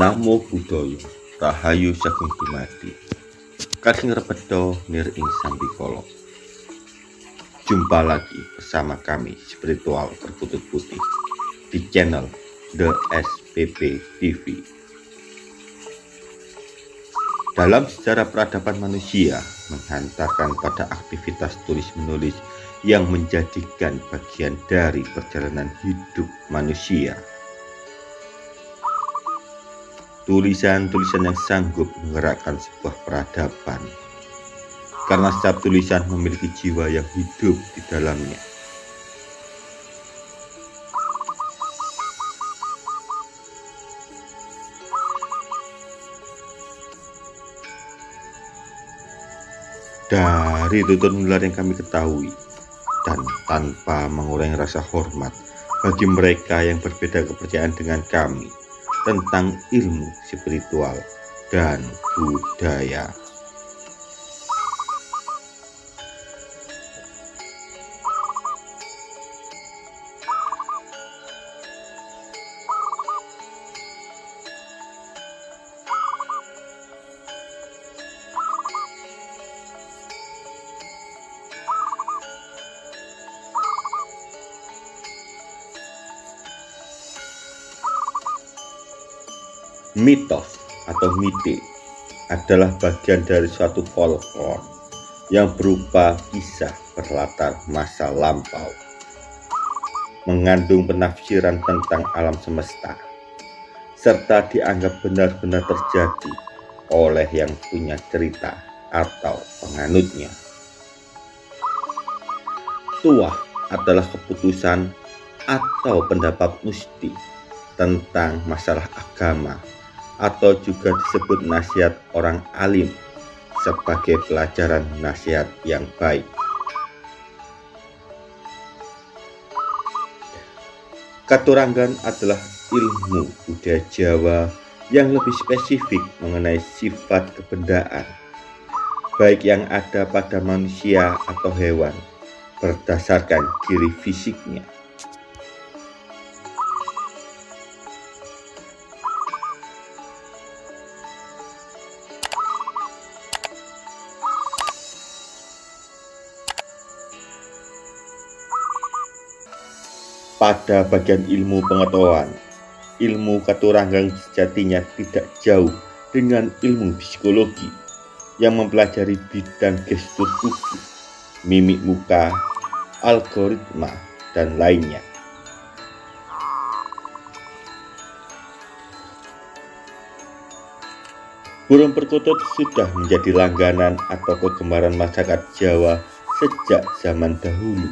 Namo Buddhaya Rahayu Sagung Dumadi. Kasing Repedo Nir Ing Sambikolo Jumpa lagi bersama kami spiritual berkutut putih di channel The SPP TV dalam sejarah peradaban manusia menghantarkan pada aktivitas tulis-menulis yang menjadikan bagian dari perjalanan hidup manusia tulisan-tulisan yang sanggup menggerakkan sebuah peradaban. Karena setiap tulisan memiliki jiwa yang hidup di dalamnya. Dari tutur nular yang kami ketahui, dan tanpa mengurangi rasa hormat bagi mereka yang berbeda kepercayaan dengan kami, tentang ilmu spiritual dan budaya. Mitos atau mite adalah bagian dari suatu folklore yang berupa kisah berlatar masa lampau, mengandung penafsiran tentang alam semesta, serta dianggap benar-benar terjadi oleh yang punya cerita atau penganutnya. Tuah adalah keputusan atau pendapat musti tentang masalah agama atau juga disebut nasihat orang alim sebagai pelajaran nasihat yang baik. Katurangan adalah ilmu budaya Jawa yang lebih spesifik mengenai sifat kebendaan, baik yang ada pada manusia atau hewan, berdasarkan ciri fisiknya. Pada bagian ilmu pengetahuan. Ilmu katuranggang sejatinya tidak jauh dengan ilmu psikologi yang mempelajari bidang gestur tubuh, mimik muka, algoritma, dan lainnya. Burung perkutut sudah menjadi langganan atau kegemaran masyarakat Jawa sejak zaman dahulu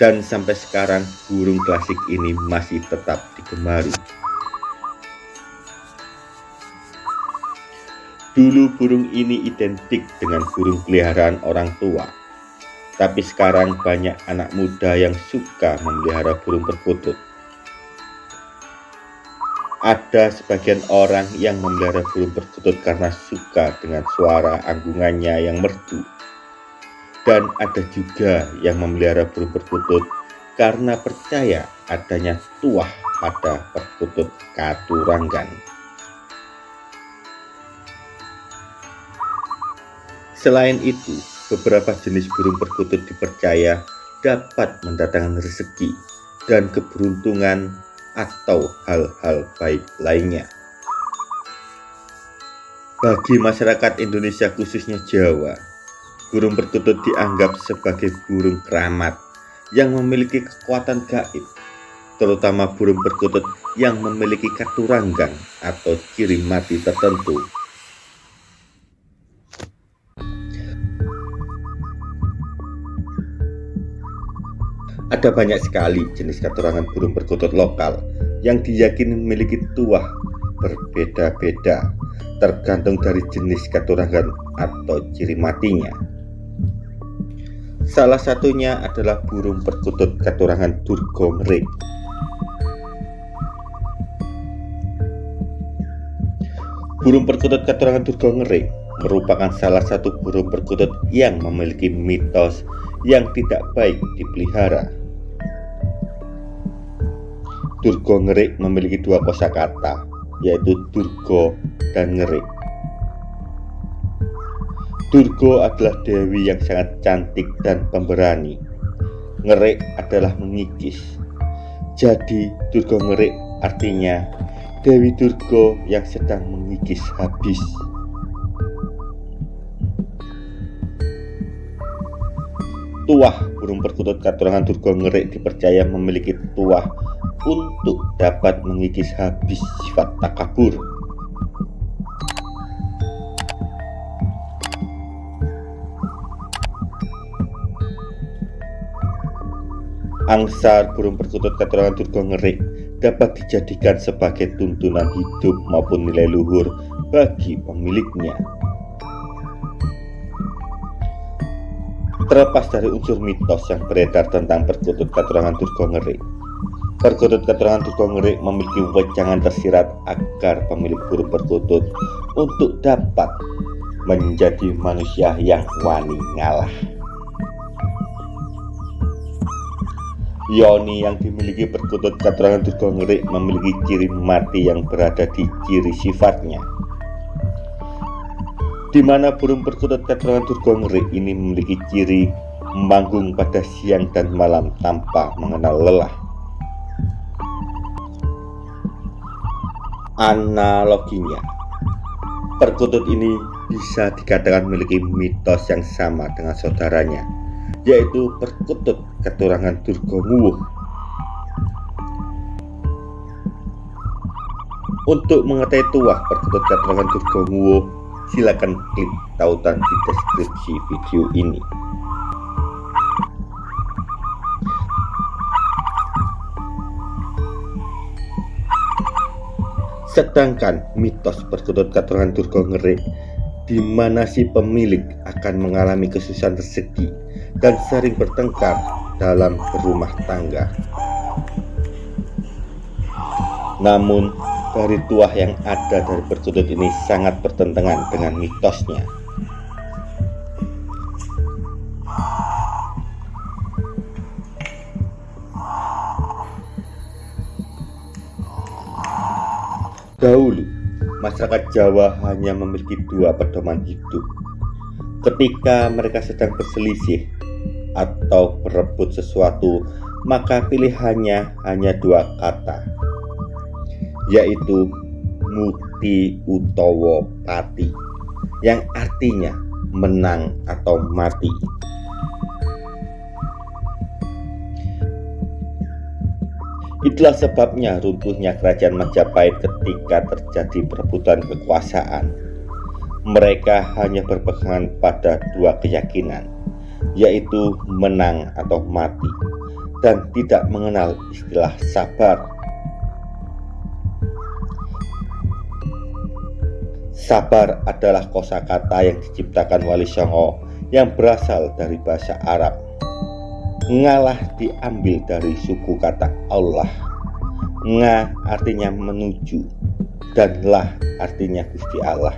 dan sampai sekarang burung klasik ini masih tetap digemari. Dulu burung ini identik dengan burung peliharaan orang tua, tapi sekarang banyak anak muda yang suka memelihara burung perkutut. Ada sebagian orang yang memelihara burung perkutut karena suka dengan suara anggungannya yang merdu dan ada juga yang memelihara burung perkutut karena percaya adanya tuah pada perkutut katuranggan. Selain itu, beberapa jenis burung perkutut dipercaya dapat mendatangkan rezeki dan keberuntungan atau hal-hal baik lainnya. Bagi masyarakat Indonesia khususnya Jawa, Burung perkutut dianggap sebagai burung keramat yang memiliki kekuatan gaib, terutama burung perkutut yang memiliki katuranggang atau ciri mati tertentu. Ada banyak sekali jenis katurangan burung perkutut lokal yang diyakini memiliki tuah berbeda-beda tergantung dari jenis katurangan atau ciri matinya. Salah satunya adalah burung perkutut katurangan Durgomre. Burung perkutut katurangan Durgomre merupakan salah satu burung perkutut yang memiliki mitos yang tidak baik dipelihara. Durgo Ngerik memiliki dua kosakata, yaitu Durgo dan Ngerik. Durgo adalah dewi yang sangat cantik dan pemberani. Ngerik adalah mengikis. Jadi Durgo Ngerik artinya Dewi Durgo yang sedang mengikis habis. Tuah burung perkutut katurangan Durgo Ngerik dipercaya memiliki tuah untuk dapat mengikis habis sifat takabur. Angsar burung perkutut keterangan Durga Ngerik dapat dijadikan sebagai tuntunan hidup maupun nilai luhur bagi pemiliknya. Terlepas dari unsur mitos yang beredar tentang perkutut keterangan Durga Ngerik, Perkutut keterangan tukang ngerik memiliki wejangan tersirat agar pemilik burung perkutut untuk dapat menjadi manusia yang wani ngalah. Yoni yang dimiliki perkutut keterangan ngerik memiliki ciri mati yang berada di ciri sifatnya. Di mana burung perkutut keterangan Durga Ngerik ini memiliki ciri memanggung pada siang dan malam tanpa mengenal lelah. analoginya. Perkutut ini bisa dikatakan memiliki mitos yang sama dengan saudaranya, yaitu perkutut keturangan Durga Untuk mengetahui tuah perkutut keturangan Durga silakan klik tautan di deskripsi video ini. Sedangkan mitos perkutut keturunan Durga Ngerik di mana si pemilik akan mengalami kesusahan rezeki dan sering bertengkar dalam berumah tangga. Namun, dari tuah yang ada dari perkutut ini sangat bertentangan dengan mitosnya. Dahulu, masyarakat Jawa hanya memiliki dua pedoman hidup. Ketika mereka sedang berselisih atau berebut sesuatu, maka pilihannya hanya dua kata, yaitu muti utowo pati, yang artinya menang atau mati. Itulah sebabnya runtuhnya kerajaan Majapahit ketika terjadi perebutan kekuasaan. Mereka hanya berpegangan pada dua keyakinan, yaitu menang atau mati, dan tidak mengenal istilah sabar. Sabar adalah kosakata yang diciptakan Wali Songo yang berasal dari bahasa Arab Ngalah diambil dari suku kata Allah. Nga artinya menuju dan lah artinya Gusti Allah.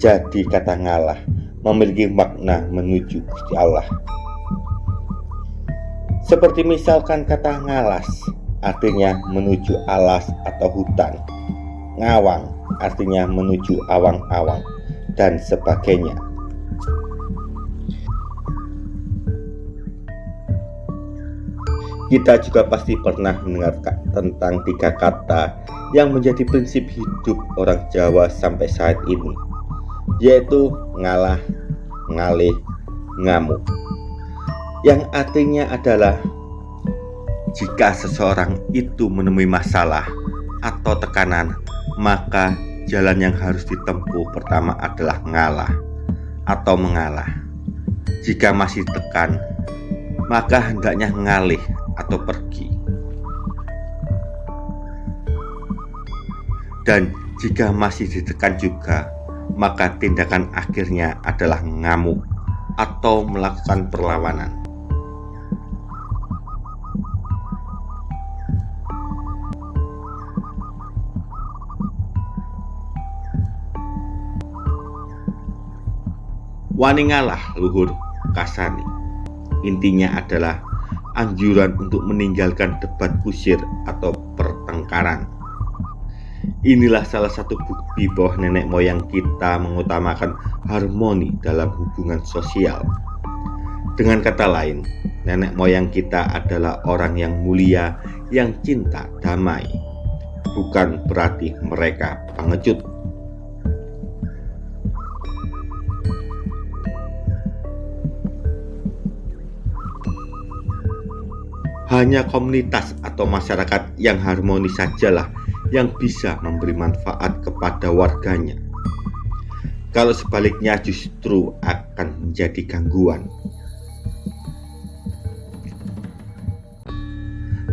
Jadi kata ngalah memiliki makna menuju Gusti Allah. Seperti misalkan kata ngalas artinya menuju alas atau hutan. Ngawang artinya menuju awang-awang dan sebagainya. Kita juga pasti pernah mendengar tentang tiga kata yang menjadi prinsip hidup orang Jawa sampai saat ini, yaitu ngalah, ngalih, ngamuk. Yang artinya adalah jika seseorang itu menemui masalah atau tekanan, maka jalan yang harus ditempuh pertama adalah ngalah atau mengalah. Jika masih tekan, maka hendaknya ngalih atau pergi. Dan jika masih ditekan juga, maka tindakan akhirnya adalah ngamuk atau melakukan perlawanan. Wani ngalah luhur kasani. Intinya adalah anjuran untuk meninggalkan debat kusir atau pertengkaran. Inilah salah satu bukti bahwa nenek moyang kita mengutamakan harmoni dalam hubungan sosial. Dengan kata lain, nenek moyang kita adalah orang yang mulia, yang cinta damai, bukan berarti mereka pengecut. Hanya komunitas atau masyarakat yang harmonis sajalah yang bisa memberi manfaat kepada warganya. Kalau sebaliknya justru akan menjadi gangguan.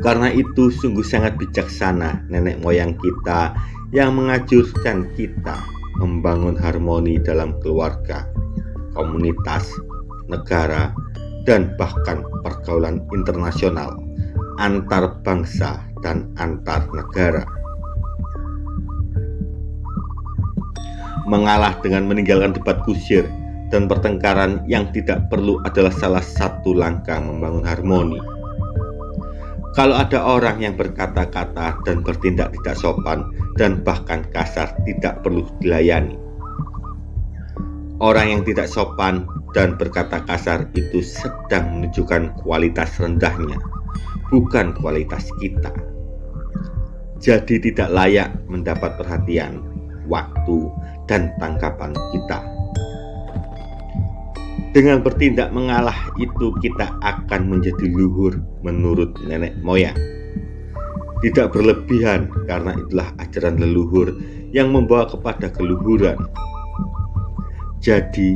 Karena itu sungguh sangat bijaksana nenek moyang kita yang mengajurkan kita membangun harmoni dalam keluarga, komunitas, negara, dan bahkan pergaulan internasional antar bangsa dan antar negara. Mengalah dengan meninggalkan debat kusir dan pertengkaran yang tidak perlu adalah salah satu langkah membangun harmoni. Kalau ada orang yang berkata-kata dan bertindak tidak sopan dan bahkan kasar tidak perlu dilayani. Orang yang tidak sopan dan berkata kasar itu sedang menunjukkan kualitas rendahnya bukan kualitas kita. Jadi tidak layak mendapat perhatian, waktu, dan tangkapan kita. Dengan bertindak mengalah itu kita akan menjadi luhur menurut nenek moyang. Tidak berlebihan karena itulah ajaran leluhur yang membawa kepada keluhuran. Jadi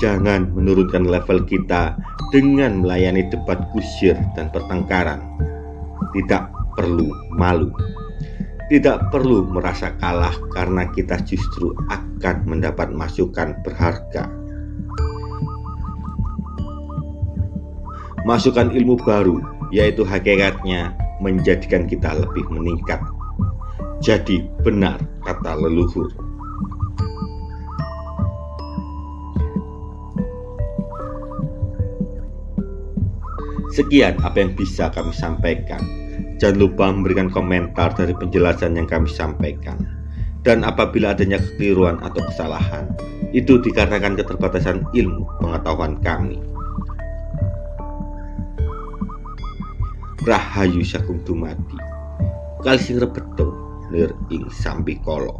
jangan menurunkan level kita dengan melayani debat kusir dan pertengkaran. Tidak perlu malu. Tidak perlu merasa kalah karena kita justru akan mendapat masukan berharga. Masukan ilmu baru, yaitu hakikatnya menjadikan kita lebih meningkat. Jadi benar kata leluhur. Sekian apa yang bisa kami sampaikan. Jangan lupa memberikan komentar dari penjelasan yang kami sampaikan. Dan apabila adanya kekeliruan atau kesalahan, itu dikarenakan keterbatasan ilmu pengetahuan kami. Rahayu Sakung Dumadi Kalsing Rebeto Lir Ing Sambikolo